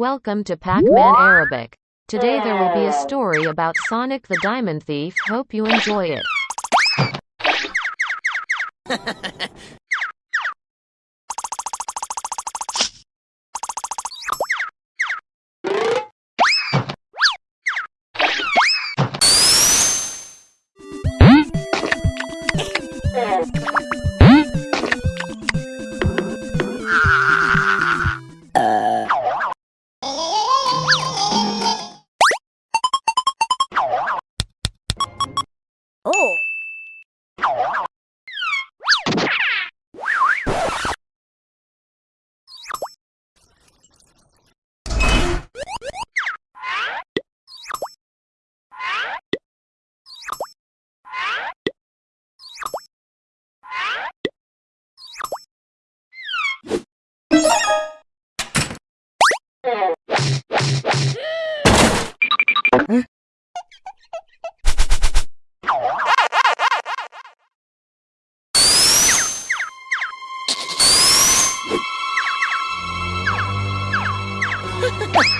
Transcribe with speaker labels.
Speaker 1: Welcome to Pac-Man Arabic. Today there will be a story about Sonic the Diamond Thief. Hope you enjoy it.
Speaker 2: Oh. Ha ha ha!